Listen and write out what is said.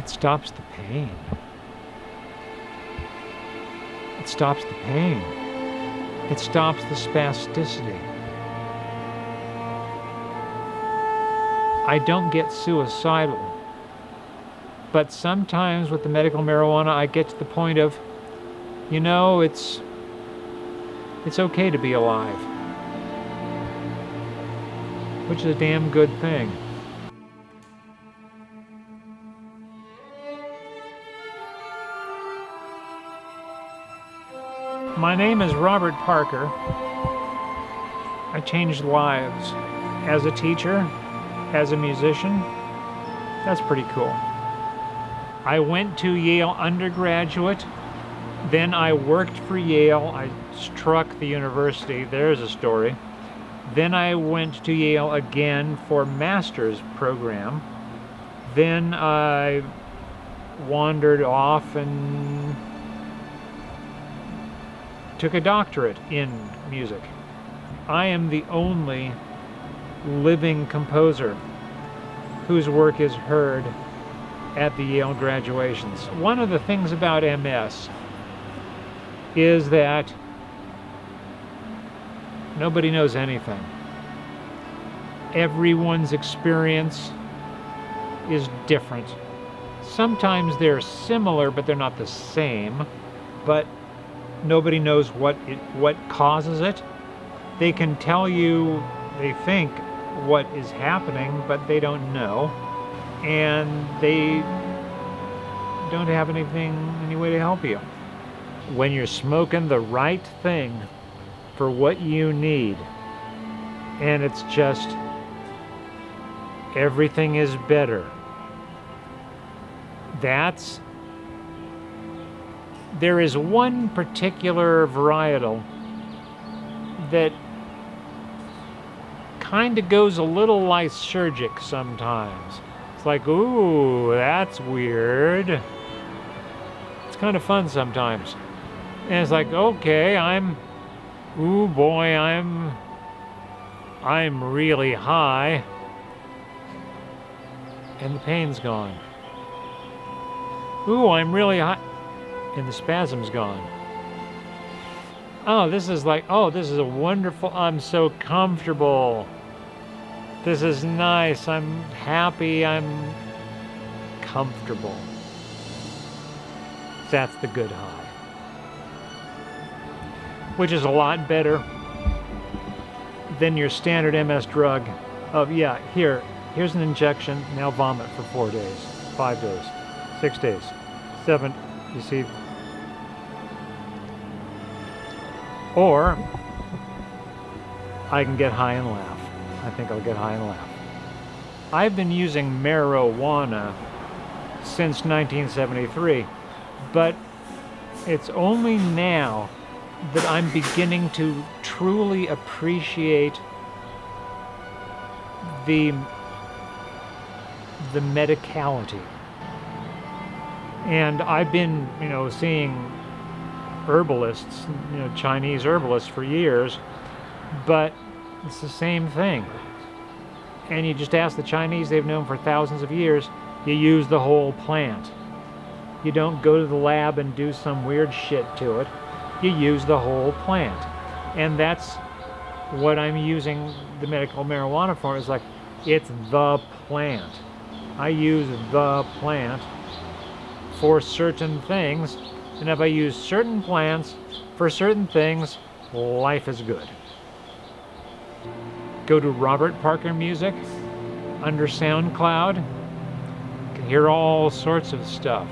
It stops the pain. It stops the pain. It stops the spasticity. I don't get suicidal. But sometimes with the medical marijuana, I get to the point of, you know, it's it's okay to be alive. Which is a damn good thing. My name is Robert Parker. I changed lives as a teacher, as a musician. That's pretty cool. I went to Yale undergraduate, then I worked for Yale. I struck the university. There's a story. Then I went to Yale again for master's program. Then I wandered off and took a doctorate in music. I am the only living composer whose work is heard at the Yale graduations. One of the things about MS is that nobody knows anything. Everyone's experience is different. Sometimes they're similar, but they're not the same. But nobody knows what it, what causes it. They can tell you, they think, what is happening, but they don't know. And they don't have anything, any way to help you. When you're smoking the right thing for what you need, and it's just, everything is better. That's there is one particular varietal that kind of goes a little lysergic sometimes. It's like, ooh, that's weird. It's kind of fun sometimes. And it's like, okay, I'm, ooh boy, I'm, I'm really high. And the pain's gone. Ooh, I'm really high and the spasm's gone. Oh, this is like, oh, this is a wonderful, I'm so comfortable. This is nice, I'm happy, I'm comfortable. That's the good high. Which is a lot better than your standard MS drug of, yeah, here, here's an injection, now vomit for four days, five days, six days, seven, you see, Or I can get high and laugh. I think I'll get high and laugh. I've been using marijuana since 1973, but it's only now that I'm beginning to truly appreciate the the medicality. And I've been, you know, seeing herbalists, you know, Chinese herbalists for years, but it's the same thing. And you just ask the Chinese, they've known for thousands of years, you use the whole plant. You don't go to the lab and do some weird shit to it. You use the whole plant. And that's what I'm using the medical marijuana for is like, it's the plant. I use the plant for certain things and if I use certain plants for certain things, life is good. Go to Robert Parker Music under SoundCloud. You can hear all sorts of stuff.